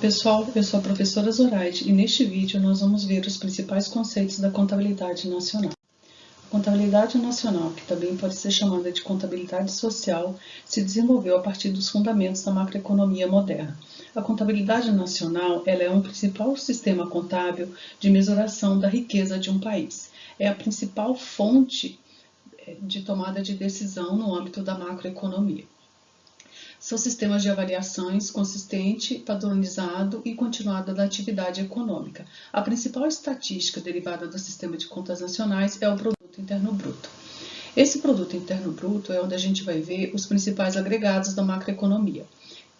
pessoal, eu sou a professora Zoraide e neste vídeo nós vamos ver os principais conceitos da contabilidade nacional. A contabilidade nacional, que também pode ser chamada de contabilidade social, se desenvolveu a partir dos fundamentos da macroeconomia moderna. A contabilidade nacional ela é um principal sistema contábil de mesuração da riqueza de um país. É a principal fonte eh, de tomada de decisão no âmbito da macroeconomia. São sistemas de avaliações consistente, padronizado e continuado da atividade econômica. A principal estatística derivada do sistema de contas nacionais é o Produto Interno Bruto. Esse Produto Interno Bruto é onde a gente vai ver os principais agregados da macroeconomia,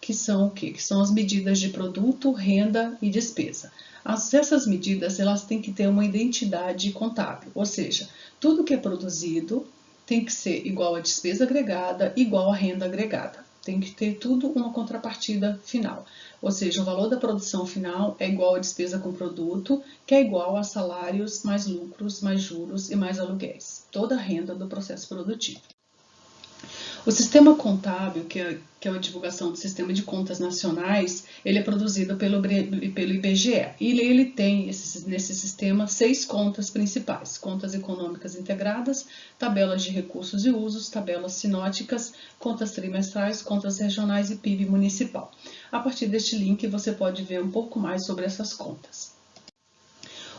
que são o quê? Que são as medidas de produto, renda e despesa. As, essas medidas elas têm que ter uma identidade contábil, ou seja, tudo que é produzido tem que ser igual à despesa agregada, igual à renda agregada tem que ter tudo uma contrapartida final. Ou seja, o valor da produção final é igual à despesa com produto, que é igual a salários, mais lucros, mais juros e mais aluguéis. Toda a renda do processo produtivo. O sistema contábil, que é, que é a divulgação do sistema de contas nacionais, ele é produzido pelo, pelo IBGE. E ele tem esse, nesse sistema seis contas principais: contas econômicas integradas, tabelas de recursos e usos, tabelas sinóticas, contas trimestrais, contas regionais e PIB municipal. A partir deste link você pode ver um pouco mais sobre essas contas.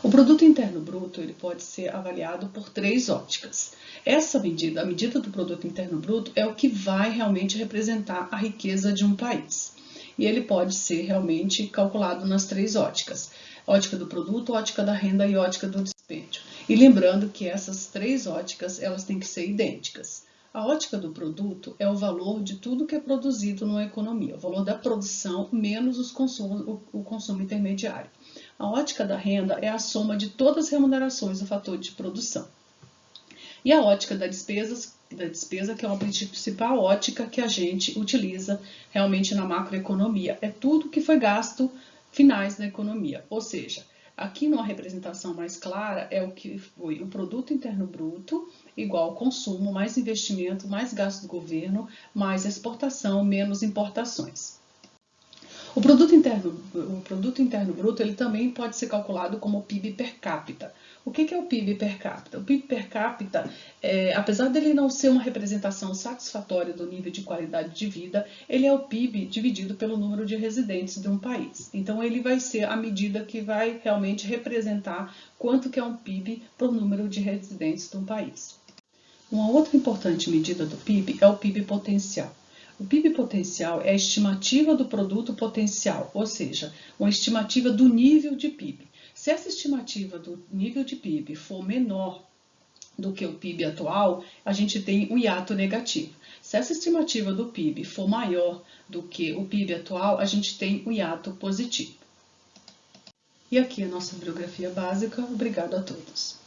O produto interno bruto ele pode ser avaliado por três óticas. Essa medida, a medida do produto interno bruto, é o que vai realmente representar a riqueza de um país. E ele pode ser realmente calculado nas três óticas: ótica do produto, ótica da renda e ótica do dispêndio. E lembrando que essas três óticas elas têm que ser idênticas. A ótica do produto é o valor de tudo que é produzido numa economia, o valor da produção menos os consumos, o consumo intermediário. A ótica da renda é a soma de todas as remunerações do fator de produção. E a ótica da, despesas, da despesa, que é uma principal ótica que a gente utiliza realmente na macroeconomia. É tudo que foi gasto finais na economia. Ou seja, aqui numa representação mais clara é o que foi o produto interno bruto igual consumo, mais investimento, mais gasto do governo, mais exportação, menos importações. O produto interno, o produto interno bruto, ele também pode ser calculado como PIB per capita. O que é o PIB per capita? O PIB per capita, é, apesar dele não ser uma representação satisfatória do nível de qualidade de vida, ele é o PIB dividido pelo número de residentes de um país. Então, ele vai ser a medida que vai realmente representar quanto que é um PIB por número de residentes de um país. Uma outra importante medida do PIB é o PIB potencial. O PIB potencial é a estimativa do produto potencial, ou seja, uma estimativa do nível de PIB. Se essa estimativa do nível de PIB for menor do que o PIB atual, a gente tem um hiato negativo. Se essa estimativa do PIB for maior do que o PIB atual, a gente tem um hiato positivo. E aqui a nossa bibliografia básica. Obrigado a todos.